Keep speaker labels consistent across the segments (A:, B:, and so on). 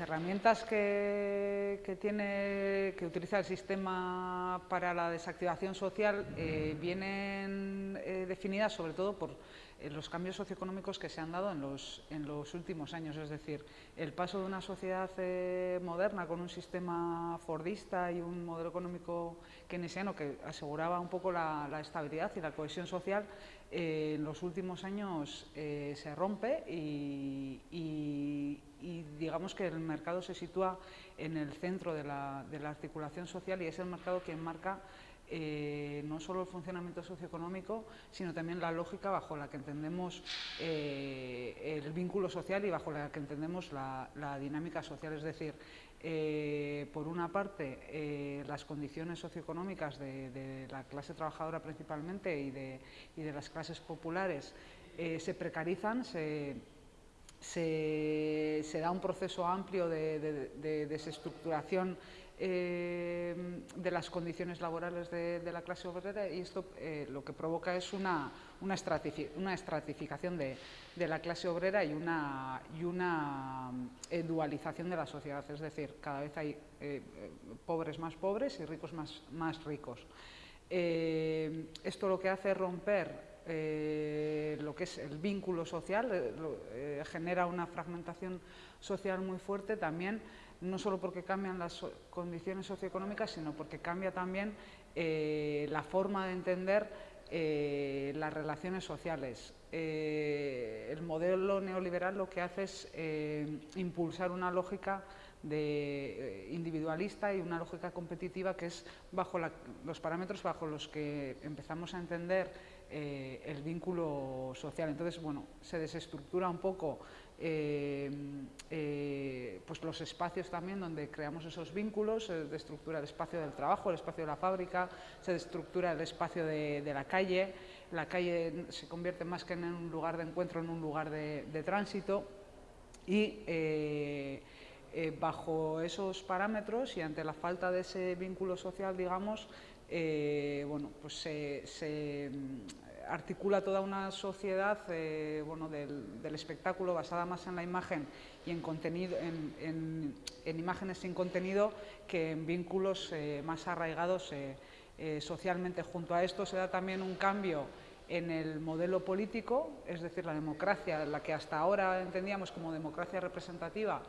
A: herramientas que, tiene, que utiliza el sistema para la desactivación social eh, vienen eh, definidas sobre todo por los cambios socioeconómicos que se han dado en los, en los últimos años, es decir, el paso de una sociedad moderna con un sistema fordista y un modelo económico keynesiano que aseguraba un poco la, estabilidad y la cohesión social, en los últimos años se rompe y, y digamos que el mercado se sitúa en el centro de la, articulación social y es el mercado quien marca eh, no solo el funcionamiento socioeconómico, sino también la lógica bajo la que entendemos eh, el vínculo social y bajo la que entendemos la, dinámica social. Es decir, eh, por una parte, las condiciones socioeconómicas de, la clase trabajadora principalmente y de, y de las clases populares se precarizan, se se, da un proceso amplio de, desestructuración eh, de las condiciones laborales de, la clase obrera y esto eh, lo que provoca es una, una, estratificación de, la clase obrera y una, y una eh, dualización de la sociedad, es decir, cada vez hay pobres más pobres y ricos más, más ricos. esto lo que hace es romper eh, lo que es el vínculo social, eh, eh, genera una fragmentación social muy fuerte también, no solo porque cambian las condiciones socioeconómicas, sino porque cambia también la forma de entender las relaciones sociales. el modelo neoliberal lo que hace es impulsar una lógica de individualista y una lógica competitiva que es bajo los parámetros bajo los que empezamos a entender eh, el vínculo social. Entonces, bueno, se desestructura un poco eh, eh, pues los espacios también donde creamos esos vínculos, se destructura el espacio del trabajo, el espacio de la fábrica, se destructura el espacio de, la calle, la calle se convierte más que en un lugar de encuentro, en un lugar de, tránsito y bajo esos parámetros y ante la falta de ese vínculo social, digamos, eh, bueno, pues se, mm, articula toda una sociedad eh, bueno, del, espectáculo basada más en la imagen y en, imágenes sin contenido que en vínculos eh, más arraigados socialmente. Junto a esto se da también un cambio en el modelo político, es decir, la democracia, la que hasta ahora entendíamos como democracia representativa,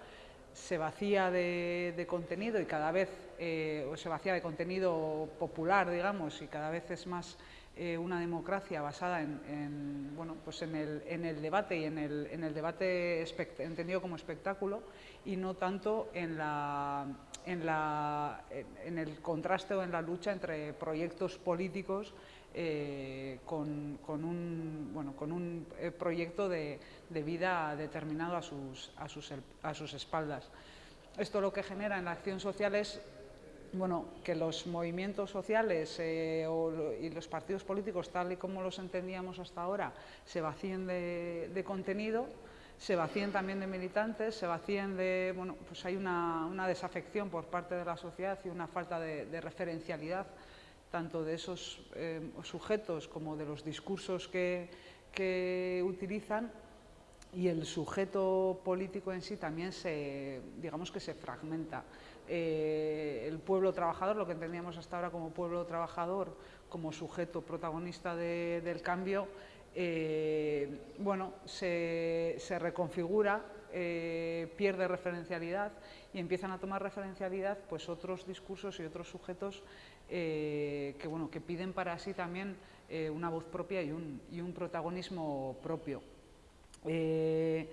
A: se vacía de, contenido y cada vez eh, se vacía de contenido popular, digamos, y cada vez es más eh, una democracia basada en, bueno, pues en, el, debate y en el, debate entendido como espectáculo y no tanto en, la, en, la, en el contraste o en la lucha entre proyectos políticos eh, con, un, bueno, con un eh, proyecto de, vida determinado a sus, a, sus, a sus espaldas. Esto lo que genera en la acción social es bueno, que los movimientos sociales eh, y los partidos políticos, tal y como los entendíamos hasta ahora, se vacíen de, contenido, se vacíen también de militantes, se vacíen de... Bueno, pues hay una, desafección por parte de la sociedad y una falta de referencialidad tanto de esos eh, sujetos como de los discursos que, utilizan y el sujeto político en sí también se, digamos que se fragmenta. Eh, el pueblo trabajador, lo que entendíamos hasta ahora como pueblo trabajador, como sujeto protagonista del cambio, eh, bueno, se, reconfigura, pierde referencialidad y empiezan a tomar referencialidad pues, otros discursos y otros sujetos eh, que, bueno, que piden para sí también eh, una voz propia y un, protagonismo propio. Eh,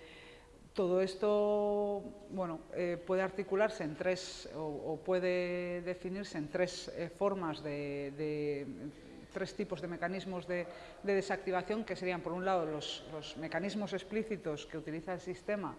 A: todo esto bueno, puede articularse en tres, o, puede definirse en tres formas de, tres tipos de mecanismos de, desactivación, que serían, por un lado, los, mecanismos explícitos que utiliza el sistema,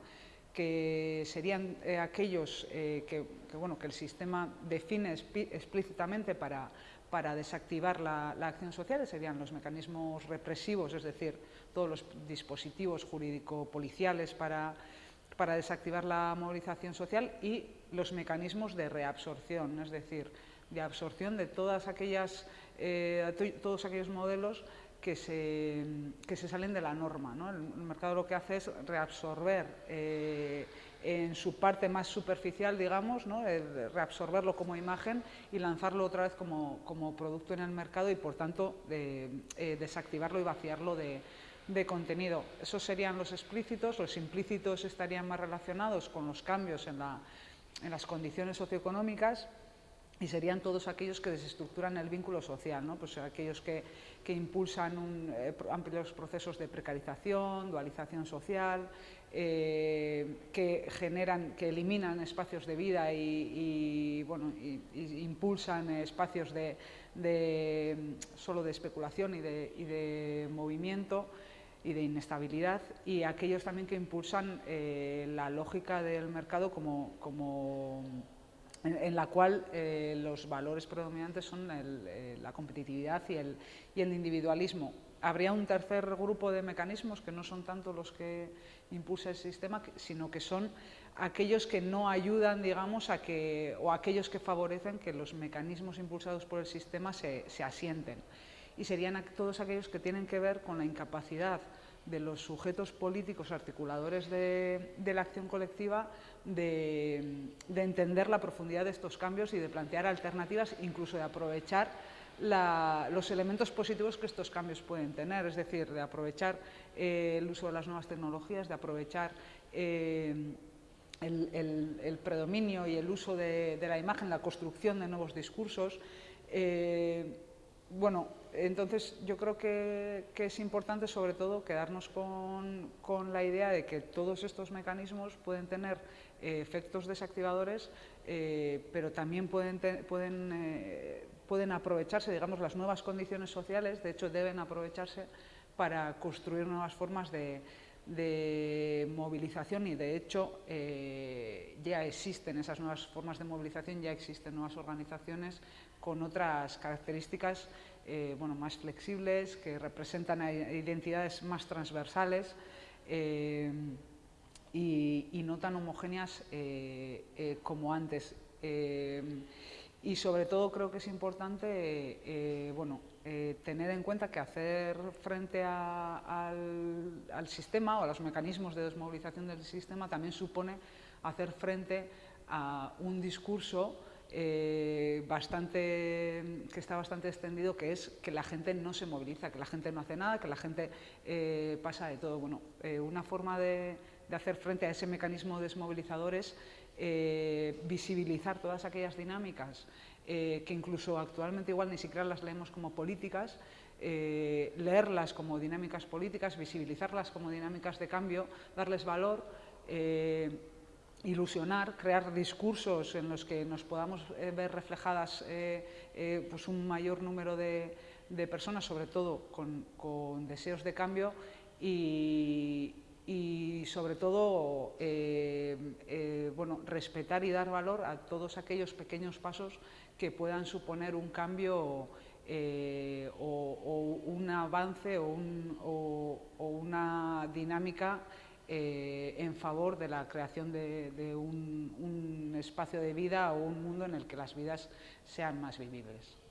A: que serían aquellos que, bueno, que el sistema define explícitamente para, para desactivar la, acción social, serían los mecanismos represivos, es decir, todos los dispositivos jurídico-policiales para, para desactivar la movilización social y los mecanismos de reabsorción, es decir, de absorción de todas aquellas, eh, todos aquellos modelos que se, que se salen de la norma. ¿no? El, mercado lo que hace es reabsorber eh, en su parte más superficial, digamos, ¿no? reabsorberlo como imagen y lanzarlo otra vez como, como producto en el mercado y, por tanto, eh, desactivarlo y vaciarlo de, de contenido. Esos serían los explícitos, los implícitos estarían más relacionados con los cambios en, la, en las condiciones socioeconómicas y serían todos aquellos que desestructuran el vínculo social, ¿no? pues aquellos que, que impulsan un, eh, amplios procesos de precarización, dualización social, eh, que generan, que eliminan espacios de vida y, bueno, impulsan espacios de, solo de especulación y de, y de movimiento y de inestabilidad y aquellos también que impulsan eh, la lógica del mercado como, como en, la cual eh, los valores predominantes son eh, la competitividad y el, y el, individualismo. Habría un tercer grupo de mecanismos que no son tanto los que impulsa el sistema, sino que son aquellos que no ayudan, digamos, a que, o aquellos que favorecen que los mecanismos impulsados por el sistema se, se asienten. Y serían todos aquellos que tienen que ver con la incapacidad de los sujetos políticos articuladores de, la acción colectiva de, entender la profundidad de estos cambios y de plantear alternativas, incluso de aprovechar los elementos positivos que estos cambios pueden tener, es decir, de aprovechar eh, el uso de las nuevas tecnologías, de aprovechar eh, el, predominio y el uso de, la imagen, la construcción de nuevos discursos. Eh, bueno, entonces yo creo que, es importante sobre todo quedarnos con, la idea de que todos estos mecanismos pueden tener eh, efectos desactivadores, eh, pero también pueden, pueden, eh, pueden aprovecharse, digamos, las nuevas condiciones sociales, de hecho deben aprovecharse para construir nuevas formas de, de movilización y de hecho ya existen esas nuevas formas de movilización, ya existen nuevas organizaciones con otras características eh, bueno, más flexibles, que representan identidades más transversales eh, y, no tan homogéneas eh, como antes. Y sobre todo creo que es importante bueno, tener en cuenta que hacer frente al, al, sistema o a los mecanismos de desmovilización del sistema también supone hacer frente a un discurso eh, bastante, que está bastante extendido, que es que la gente no se moviliza, que la gente no hace nada, que la gente eh, pasa de todo. Bueno, eh, una forma de, hacer frente a ese mecanismo desmovilizador es visibilizar todas aquellas dinámicas que incluso actualmente igual ni siquiera las leemos como políticas, leerlas como dinámicas políticas, visibilizarlas como dinámicas de cambio, darles valor, ilusionar, crear discursos en los que nos podamos eh, ver reflejadas eh, eh, pues un mayor número de, personas, sobre todo con, deseos de cambio y, sobre todo bueno, respetar y dar valor a todos aquellos pequeños pasos que puedan suponer un cambio o, un avance o, una dinámica eh, en favor de la creación de, un espacio de vida o un mundo en el que las vidas sean más vivibles.